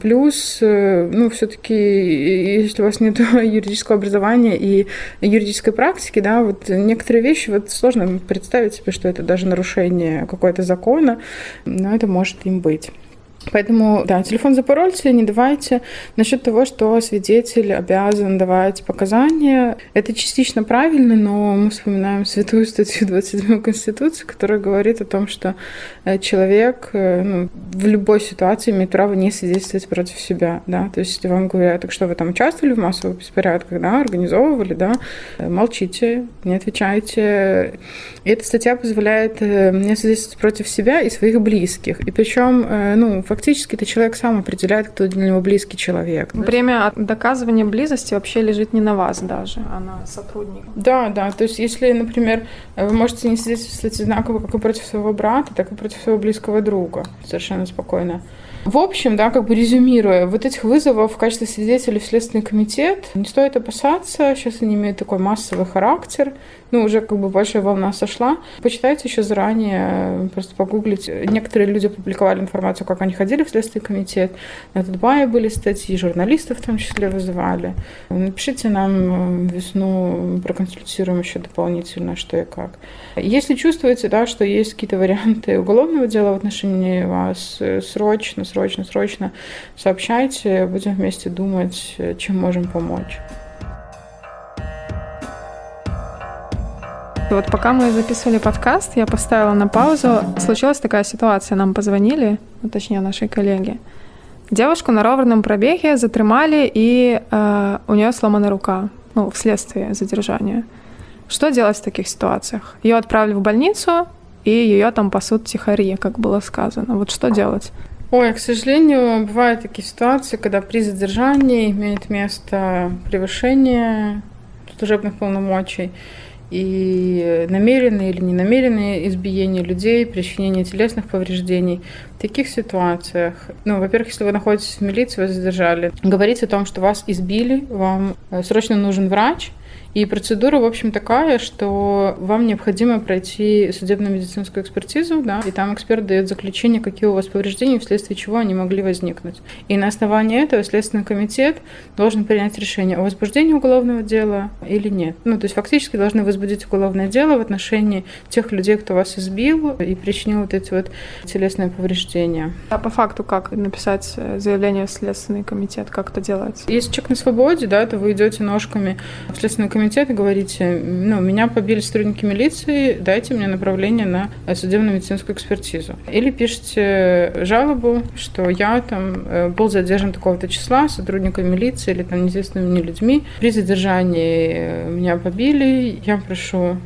Плюс, ну, все-таки, если у вас нет юридического образования и юридической практики, да, вот некоторые вещи, вот сложно представить себе, что это даже нарушение какого-то закона, но это может им быть. Поэтому, да, телефон запорольте, не давайте. Насчет того, что свидетель обязан давать показания, это частично правильно, но мы вспоминаем святую статью 27 Конституции, которая говорит о том, что э, человек э, ну, в любой ситуации имеет право не свидетельствовать против себя, да, то есть если вам говорят, так что вы там участвовали в массовых беспорядках, да, организовывали, да, э, молчите, не отвечайте. И эта статья позволяет не свидетельствовать против себя и своих близких. И причем, ну, фактически это человек сам определяет, кто для него близкий человек. Время доказывания близости вообще лежит не на вас даже, а на сотруднике. Да, да. То есть, если, например, вы можете не свидетельствовать одинаково как и против своего брата, так и против своего близкого друга совершенно спокойно. В общем, да, как бы резюмируя, вот этих вызовов в качестве свидетелей в Следственный комитет не стоит опасаться. Сейчас они имеют такой массовый характер. Ну, уже как бы большая волна сошла. Почитайте еще заранее, просто погуглить. Некоторые люди публиковали информацию, как они приходили в Следственный комитет, на Тутбае были статьи, журналистов в том числе вызывали. Напишите нам весну, проконсультируем еще дополнительно, что и как. Если чувствуете, да, что есть какие-то варианты уголовного дела в отношении вас, срочно, срочно, срочно сообщайте, будем вместе думать, чем можем помочь. Вот пока мы записывали подкаст, я поставила на паузу. Случилась такая ситуация, нам позвонили, ну, точнее нашей коллеги. Девушку на ровном пробеге затримали, и э, у нее сломана рука, ну, вследствие задержания. Что делать в таких ситуациях? Ее отправили в больницу, и ее там пасут тихари, как было сказано. Вот что делать? Ой, к сожалению, бывают такие ситуации, когда при задержании имеет место превышение служебных полномочий и намеренные или ненамеренные избиения людей, причинение телесных повреждений. В таких ситуациях, ну, во-первых, если вы находитесь в милиции, вас задержали, говорить о том, что вас избили, вам э, срочно нужен врач, и процедура, в общем, такая, что вам необходимо пройти судебно-медицинскую экспертизу, да, и там эксперт дает заключение, какие у вас повреждения, вследствие чего они могли возникнуть. И на основании этого Следственный комитет должен принять решение о возбуждении уголовного дела или нет. Ну, то есть фактически должны возбудить уголовное дело в отношении тех людей, кто вас избил и причинил вот эти вот телесные повреждения. А по факту как написать заявление в Следственный комитет, как это делать? Если человек на свободе, да, то вы идете ножками в Следственный комитет комитет и говорите, ну, меня побили сотрудники милиции, дайте мне направление на судебно-медицинскую экспертизу. Или пишите жалобу, что я там э, был задержан такого-то числа сотрудниками милиции или там неизвестными мне людьми. При задержании э, меня побили, я прошу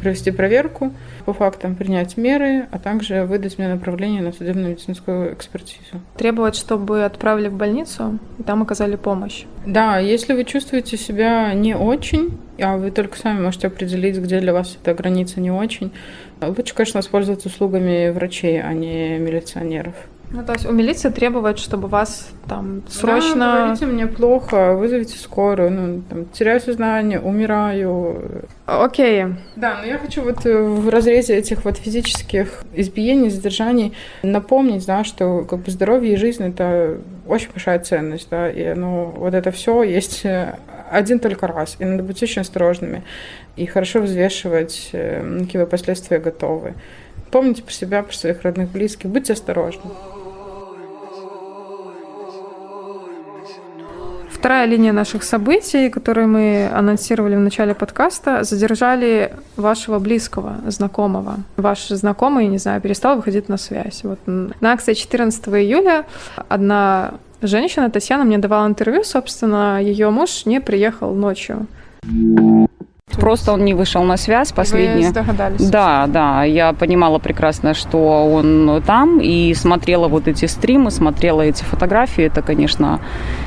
провести проверку по фактам, принять меры, а также выдать мне направление на судебно-медицинскую экспертизу. Требовать, чтобы отправили в больницу и там оказали помощь. Да, если вы чувствуете себя не очень, а вы только сами можете определить, где для вас эта граница не очень, лучше, конечно, воспользоваться услугами врачей, а не милиционеров. Ну, то есть у милиции требует, чтобы вас там срочно... Да, говорите, мне плохо, вызовите скорую, ну, там, теряю сознание, умираю. Окей. Да, но я хочу вот э, в разрезе этих вот физических избиений, задержаний напомнить, да, что как бы здоровье и жизнь – это очень большая ценность, да, и ну, вот это все есть э, один только раз, и надо быть очень осторожными и хорошо взвешивать, э, какие вы последствия готовы. Помните про себя, про своих родных, близких, будьте осторожны. Вторая линия наших событий, которые мы анонсировали в начале подкаста, задержали вашего близкого, знакомого. Ваш знакомый, не знаю, перестал выходить на связь. Вот на акции 14 июля одна женщина, Татьяна, мне давала интервью, собственно, ее муж не приехал ночью. Просто он не вышел на связь последнюю. Вы догадались? Да, да. Я понимала прекрасно, что он там, и смотрела вот эти стримы, смотрела эти фотографии. Это, конечно,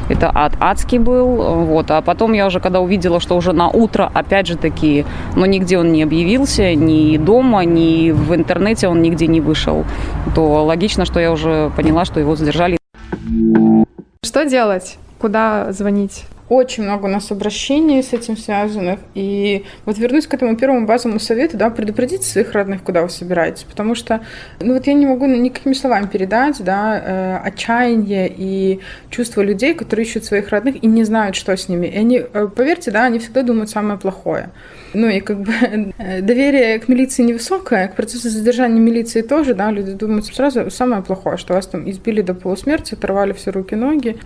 это ад адский был. Вот. А потом я уже, когда увидела, что уже на утро, опять же таки, но нигде он не объявился, ни дома, ни в интернете он нигде не вышел, то логично, что я уже поняла, что его задержали. Что делать? Куда звонить? Очень много у нас обращений с этим связанных. И вот вернусь к этому первому базовому совету, да, предупредите своих родных, куда вы собираетесь. Потому что, ну вот я не могу никакими словами передать, да, э, отчаяние и чувство людей, которые ищут своих родных и не знают, что с ними. И они, э, поверьте, да, они всегда думают самое плохое. Ну и как бы э, доверие к милиции невысокое, к процессу задержания милиции тоже, да, люди думают сразу самое плохое, что вас там избили до полусмерти, оторвали все руки-ноги.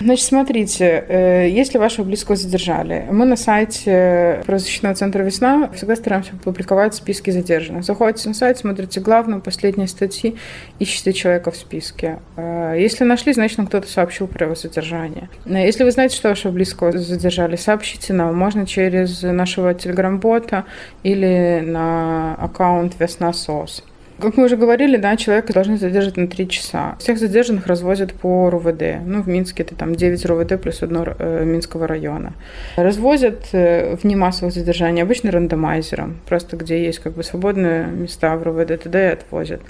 Значит, смотрите, э, если вашего близкого задержали, мы на сайте правозащитного центра «Весна» всегда стараемся публиковать списки задержанных. Заходите на сайт, смотрите главную, последние статьи, ищите человека в списке. Э, если нашли, значит, нам кто-то сообщил про его задержание. Если вы знаете, что вашего близкого задержали, сообщите нам. Можно через нашего телеграм телеграм-бота или на аккаунт Весна СОС. Как мы уже говорили, да, человека должны задержать на 3 часа. Всех задержанных развозят по РУВД. Ну, в Минске это там 9 РУВД плюс одно э, Минского района. Развозят э, в немассовых задержаний обычно рандомайзером, просто где есть как бы свободные места в РУВД, туда и отвозят.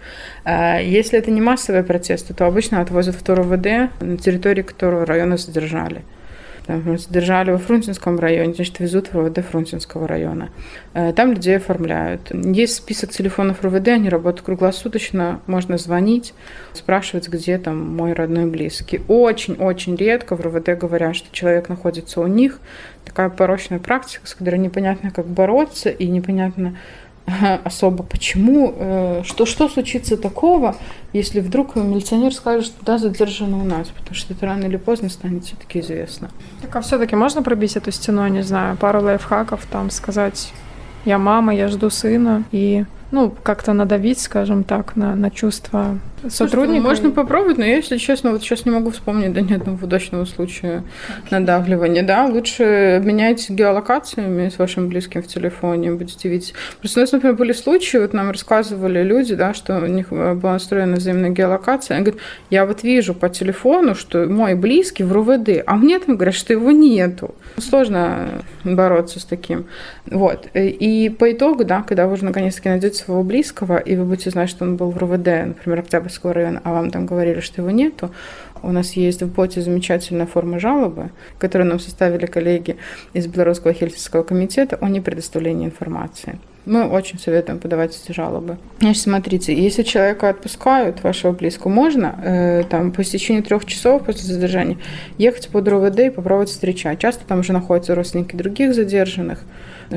А если это не массовые протесты, то обычно отвозят в РУВД, на территории которого района задержали. Там, задержали во Фрунзенском районе, значит, везут в РУВД Фрунзенского района. Э, там людей оформляют. Есть список телефонов РУВД, они работают круглосуточно, можно звонить, спрашивать, где там мой родной близкий. Очень-очень редко в РУВД говорят, что человек находится у них. Такая порочная практика, с которой непонятно, как бороться, и непонятно, особо почему, э, что, что случится такого, если вдруг милиционер скажет, что да, задержано у нас, потому что это рано или поздно станет все-таки известно. Так а все-таки можно пробить эту стену, не знаю, пару лайфхаков, там сказать, я мама, я жду сына, и ну, как-то надавить, скажем так, на, на чувства сотрудника. Можно попробовать, но я, если честно, вот сейчас не могу вспомнить да, ни одного удачного случая надавливания. Да, лучше менять геолокациями с вашим близким в телефоне, будете видеть. Просто у нас, например, были случаи, вот нам рассказывали люди, да, что у них была настроена взаимная геолокация. Они говорят, я вот вижу по телефону, что мой близкий в РУВД, а мне там говорят, что его нету. Сложно бороться с таким. Вот. И по итогу, да, когда вы уже наконец-таки найдете своего близкого, и вы будете знать, что он был в РУВД, например, Октябрьского района, а вам там говорили, что его нету, у нас есть в боте замечательная форма жалобы, которую нам составили коллеги из Белорусского Хельсинского комитета о непредоставлении информации. Мы очень советуем подавать эти жалобы. Значит, смотрите, если человека отпускают, вашего близкого, можно э, там по истечении трех часов после задержания ехать под РОВД и попробовать встречать. Часто там уже находятся родственники других задержанных,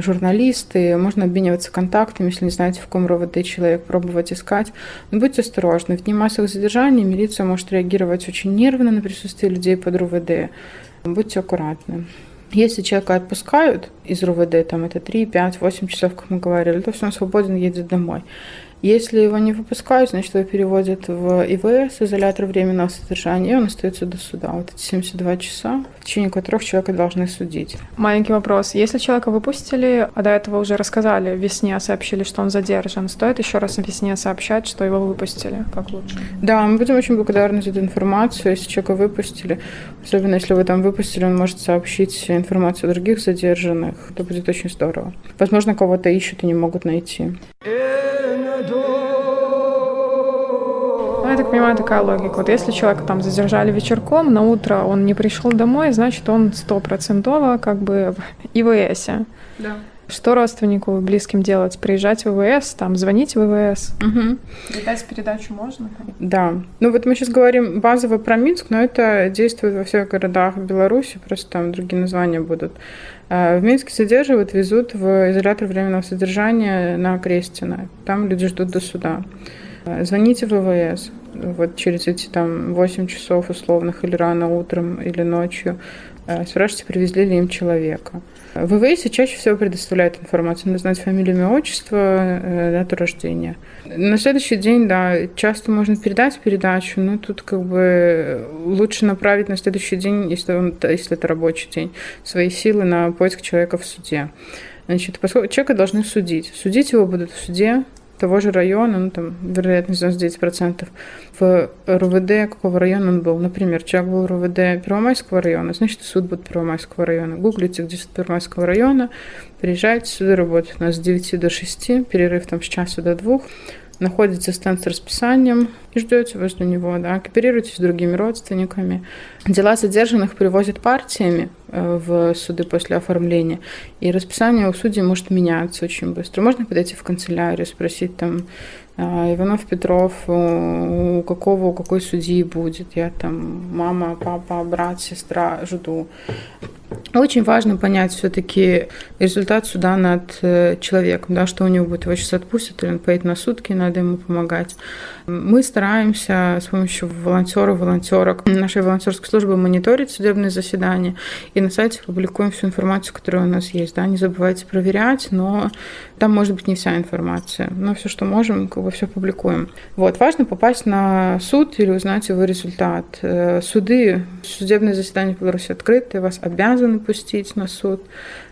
журналисты, можно обмениваться контактами, если не знаете, в каком РОВД человек, пробовать искать. Но будьте осторожны. В дни массовых задержаний милиция может реагировать очень нервно на присутствие людей под РОВД. Будьте аккуратны. Если человека отпускают из РУВД, там это 3, 5, 8 часов, как мы говорили, то все, он свободен, едет домой. Если его не выпускают, значит, его переводят в ИВС, изолятор временного содержания, и он остается до суда. Вот эти 72 часа, течение которых человека должны судить. Маленький вопрос. Если человека выпустили, а до этого уже рассказали, в весне сообщили, что он задержан, стоит еще раз весне сообщать, что его выпустили? Как лучше? Да, мы будем очень благодарны за эту информацию, если человека выпустили. Особенно если вы там выпустили, он может сообщить информацию о других задержанных. Это будет очень здорово. Возможно, кого-то ищут и не могут найти. Ну, я так понимаю, такая логика. Вот если человека там задержали вечерком, на утро он не пришел домой, значит, он стопроцентово как бы в ИВС. Да. Что родственнику близким делать? Приезжать в ВВС, там, звонить в ВВС? Угу. Передать передачу можно? Да. Ну вот мы сейчас говорим базово про Минск, но это действует во всех городах Беларуси, просто там другие названия будут. А, в Минске содерживают, везут в изолятор временного содержания на Крестина. Там люди ждут до суда. А, звоните в ВВС вот через эти там 8 часов условных или рано утром или ночью. А, спрашивайте, привезли ли им человека. В ВВС чаще всего предоставляют информацию. Надо знать фамилию, имя, отчество, э, дату рождения. На следующий день, да, часто можно передать передачу, но тут как бы лучше направить на следующий день, если, он, если это рабочий день, свои силы на поиск человека в суде. Значит, поскольку человека должны судить. Судить его будут в суде, того же района, ну там вероятность 99%, в РУВД какого района он был. Например, человек был в РУВД Первомайского района, значит, суд будет Первомайского района. Гуглите, где суд Первомайского района, приезжайте, суды работают у нас с 9 до 6, перерыв там с часа до 2 находите стенд с расписанием и ждете возле него, да, кооперируйтесь с другими родственниками. Дела задержанных привозят партиями э, в суды после оформления, и расписание у судей может меняться очень быстро. Можно подойти в канцелярию, спросить там, а, Иванов Петров, у какого, у какой судьи будет. Я там мама, папа, брат, сестра жду. Очень важно понять все-таки результат суда над э, человеком, да, что у него будет, его сейчас отпустят, или он поедет на сутки, надо ему помогать. Мы стараемся с помощью волонтеров, волонтерок нашей волонтерской службы мониторить судебные заседания и на сайте публикуем всю информацию, которая у нас есть. Да. Не забывайте проверять, но там может быть не вся информация, но все, что можем, как бы все публикуем. Вот. Важно попасть на суд или узнать его результат. Э, суды, судебные заседания в Беларуси открыты, вас обязаны пустить на суд.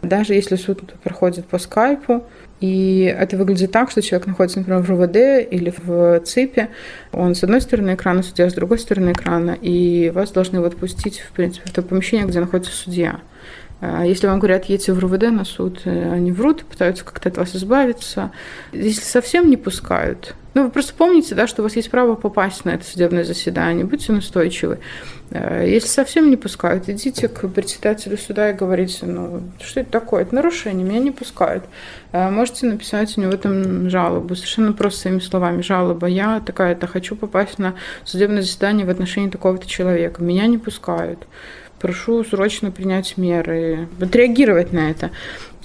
Даже если суд проходит по скайпу, и это выглядит так, что человек находится, например, в РУВД или в ЦИПе. Он с одной стороны экрана судья, с другой стороны экрана. И вас должны вот пустить, в принципе, в то помещение, где находится судья. А если вам говорят, едьте в РУВД на суд, э, они врут, пытаются как-то от вас избавиться. Если совсем не пускают, Ну, вы просто помните, да, что у вас есть право попасть на это судебное заседание, будьте настойчивы. Э, если совсем не пускают, идите к председателю суда и говорите, ну, что это такое? Это нарушение, меня не пускают. Э, можете написать у него там жалобу, совершенно просто своими словами. Жалоба, я такая-то хочу попасть на судебное заседание в отношении такого-то человека. Меня не пускают прошу срочно принять меры, отреагировать на это.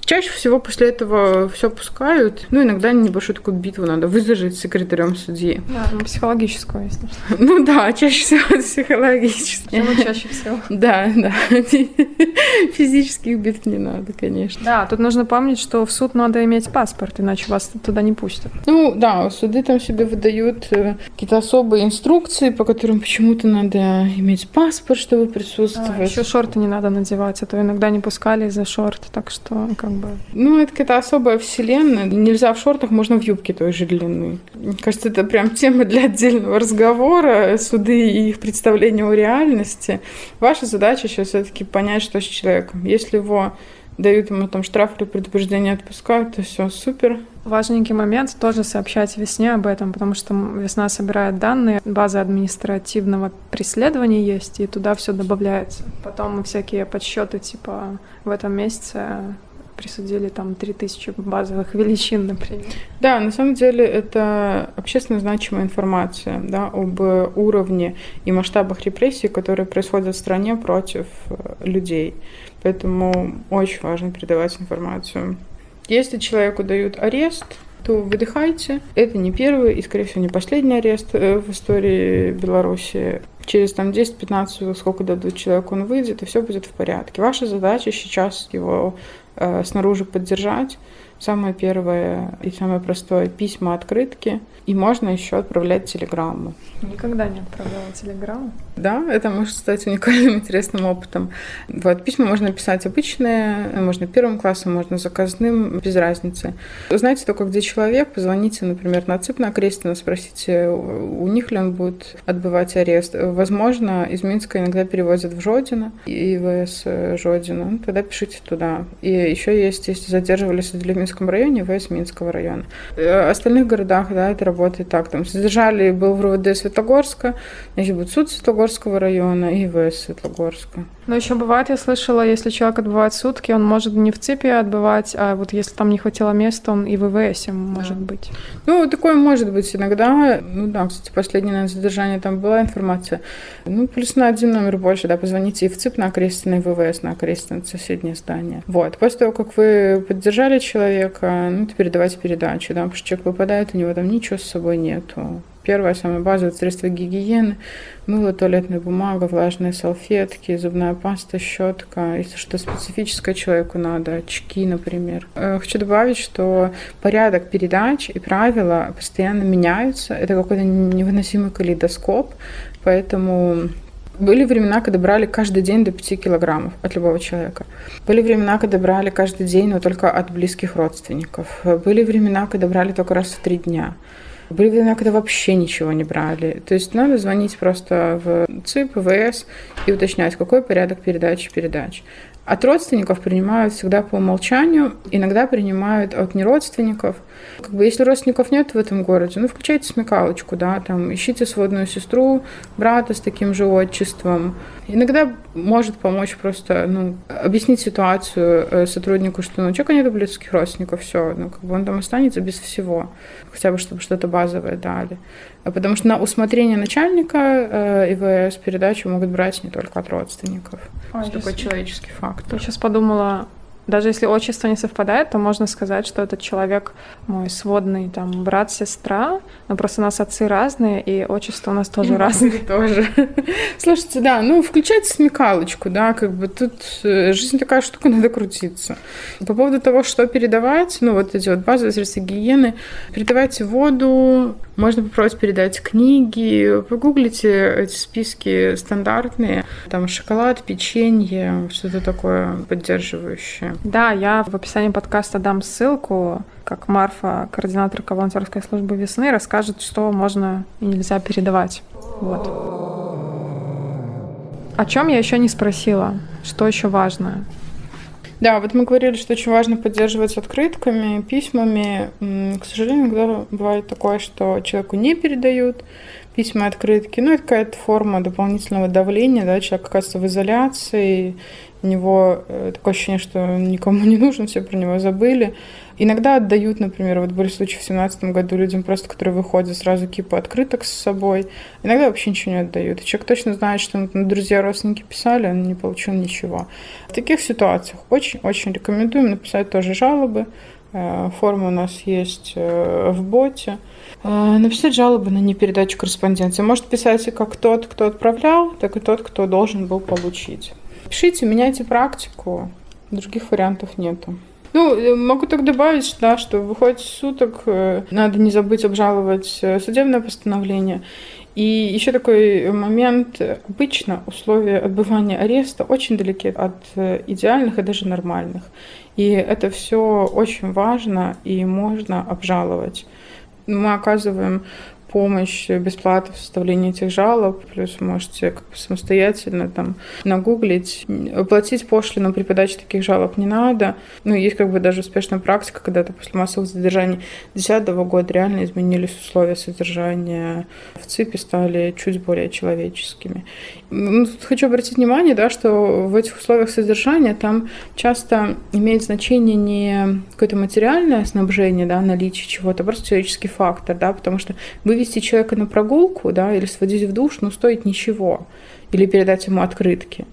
Чаще всего после этого все пускают. Ну, иногда небольшую такую битву надо выдержать с секретарем судьи. Да, ну, психологическую, если что. Ну да, чаще всего психологически. Почему чаще всего? Да, да. Физических битв не надо, конечно. Да, тут нужно помнить, что в суд надо иметь паспорт, иначе вас туда не пустят. Ну да, суды там себе выдают э, какие-то особые инструкции, по которым почему-то надо иметь паспорт, чтобы присутствовать. А, еще шорты не надо надевать, а то иногда не пускали из-за шорт, так что как бы. Ну, это какая-то особая вселенная. Нельзя в шортах, можно в юбке той же длины. Мне кажется, это прям тема для отдельного разговора. Суды и их представление о реальности. Ваша задача сейчас все-таки понять, что с человеком. Если его дают ему там штраф или предупреждение отпускают, то все супер. Важненький момент тоже сообщать весне об этом, потому что весна собирает данные, база административного преследования есть, и туда все добавляется. Потом всякие подсчеты типа в этом месяце присудили там 3000 базовых величин, например. Да, на самом деле это общественно значимая информация да, об уровне и масштабах репрессий, которые происходят в стране против э, людей. Поэтому очень важно передавать информацию. Если человеку дают арест, то выдыхайте. Это не первый и, скорее всего, не последний арест э, в истории Беларуси. Через там 10-15, сколько дадут человеку, он выйдет, и все будет в порядке. Ваша задача сейчас его снаружи поддержать. Самое первое и самое простое письма, открытки. И можно еще отправлять телеграмму. Никогда не отправляла телеграмму. Да, это может стать уникальным, интересным опытом. Вот, письма можно писать обычные, можно первым классом, можно заказным, без разницы. Узнайте только, где человек, позвоните, например, на ЦИП на Крестина, спросите, у них ли он будет отбывать арест. Возможно, из Минска иногда перевозят в Жодино, ИВС Жодино, ну, тогда пишите туда. И еще есть, если задерживались в Минском районе, ВС Минского района. В остальных городах, да, это работает так. Там задержали, был в РУВД Светлогорска, значит, будет суд Светлогорского района и ВС Светлогорска. Но еще бывает, я слышала, если человек отбывает сутки, он может не в ЦИПе отбывать, а вот если там не хватило места, он и в ВВС может да. быть. Ну, такое может быть иногда. Ну да, кстати, последнее наверное, задержание там была информация. Ну, плюс на один номер больше, да, позвоните и в ЦИП на Окрестина, и в ВВС на Окрестина, соседнее здание. Вот. После того, как вы поддержали человека, ну, теперь давайте передачу, да, потому что человек выпадает, у него там ничего с собой нету. Первая, самая базовая средства гигиены, мыло, туалетная бумага, влажные салфетки, зубная паста, щетка. Если что специфическое человеку надо, очки, например. Э, хочу добавить, что порядок передач и правила постоянно меняются. Это какой-то невыносимый калейдоскоп, поэтому были времена, когда брали каждый день до 5 килограммов от любого человека. Были времена, когда брали каждый день, но только от близких родственников. Были времена, когда брали только раз в три дня. Были времена, когда вообще ничего не брали. То есть надо звонить просто в ЦИП, ВС и уточнять, какой порядок передачи передач. От родственников принимают всегда по умолчанию, иногда принимают от неродственников. Как бы, если родственников нет в этом городе, ну, включайте смекалочку, да, там, ищите сводную сестру, брата с таким же отчеством. Иногда может помочь просто, ну, объяснить ситуацию э, сотруднику, что, ну, у человека нет близких родственников, все, ну, как бы он там останется без всего, хотя бы, чтобы что-то базовое дали. Потому что на усмотрение начальника э, ИВС передачу могут брать не только от родственников. А, Это такой человеческий фактор. Я сейчас подумала, даже если отчество не совпадает, то можно сказать, что этот человек мой сводный там брат, сестра, но просто у нас отцы разные, и отчество у нас тоже разные. тоже. Слушайте, да, ну включайте смекалочку, да, как бы тут э, жизнь такая штука, надо крутиться. По поводу того, что передавать, ну вот эти вот базовые средства гигиены, передавайте воду, можно попробовать передать книги, погуглите эти списки стандартные, там шоколад, печенье, что-то такое поддерживающее. Да, я в описании подкаста дам ссылку, как Марфа, координаторка волонтерской службы весны, расскажет, что можно и нельзя передавать. Вот. О чем я еще не спросила? Что еще важно? Да, вот мы говорили, что очень важно поддерживать открытками, письмами. К сожалению, иногда бывает такое, что человеку не передают письма, открытки. Ну, это какая-то форма дополнительного давления, да, человек оказывается в изоляции, у него э, такое ощущение, что никому не нужен, все про него забыли. Иногда отдают, например, вот были случаи в 2017 году людям просто, которые выходят сразу кипа открыток с собой. Иногда вообще ничего не отдают. И человек точно знает, что ну, друзья, родственники писали, он не получил ничего. В таких ситуациях очень-очень рекомендуем написать тоже жалобы. Э, форма у нас есть э, в боте. Написать жалобы на непередачу корреспонденции. Может писать и как тот, кто отправлял, так и тот, кто должен был получить. Пишите, меняйте практику. Других вариантов нету. Ну, э, могу так добавить, да, что выходит суток, э, надо не забыть обжаловать э, судебное постановление. И еще такой момент. Обычно условия отбывания ареста очень далеки от идеальных и даже нормальных. И это все очень важно и можно обжаловать. Мы оказываем помощь бесплатно в составлении этих жалоб, плюс можете как бы самостоятельно там нагуглить. Платить пошлину при подаче таких жалоб не надо. Ну, есть как бы даже успешная практика, когда-то после массовых задержаний 2010 года реально изменились условия содержания в ЦИПе, стали чуть более человеческими. Ну, тут хочу обратить внимание, да, что в этих условиях содержания там часто имеет значение не какое-то материальное снабжение, да, наличие чего-то, а просто человеческий фактор, да, потому что вывести человека на прогулку, да, или сводить в душ, ну, стоит ничего, или передать ему открытки.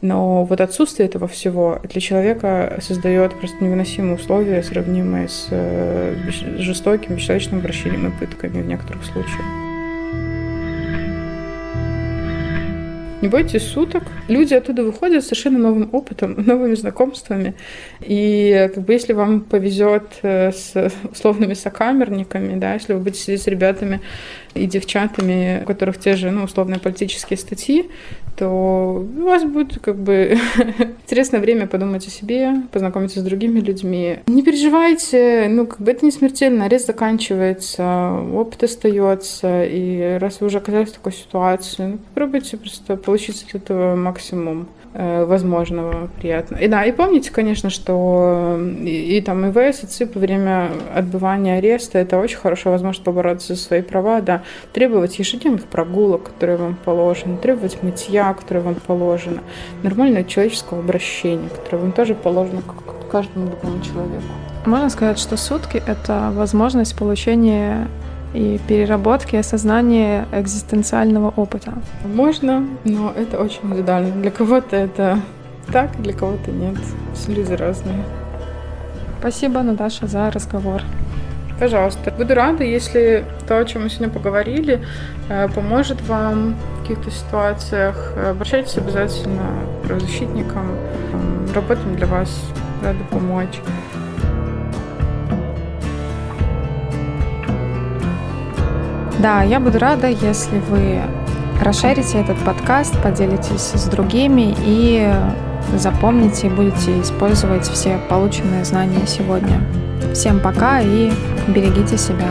Но вот отсутствие этого всего для человека создает просто невыносимые условия, сравнимые с э, жестоким, бесчеловечным обращением и пытками в некоторых случаях. Не бойтесь суток. Люди оттуда выходят с совершенно новым опытом, новыми знакомствами. И как бы если вам повезет э, с условными сокамерниками, да, если вы будете сидеть с ребятами и девчатами, у которых те же, ну, условные политические статьи, то у вас будет как бы интересное время подумать о себе, познакомиться с другими людьми. Не переживайте, ну, как бы это не смертельно, арест заканчивается, опыт остается, и раз вы уже оказались в такой ситуации, ну, попробуйте просто получить от этого максимум. Э, возможного приятно. И да, и помните, конечно, что и, и там ИВС, и ЦИП во время отбывания ареста это очень хорошая возможность побороться за свои права, да, требовать ежедневных прогулок, которые вам положены, требовать мытья, которое вам положено, нормального человеческого обращения, которое вам тоже положено как каждому другому человеку. Можно сказать, что сутки — это возможность получения и переработки осознания экзистенциального опыта. Можно, но это очень индивидуально. Для кого-то это так, для кого-то нет. Все люди разные. Спасибо, Наташа, за разговор. Пожалуйста. Буду рада, если то, о чем мы сегодня поговорили, э, поможет вам в каких-то ситуациях. Обращайтесь обязательно к правозащитникам. Работаем для вас, рады помочь. Да, я буду рада, если вы расширите этот подкаст, поделитесь с другими и запомните и будете использовать все полученные знания сегодня. Всем пока и берегите себя.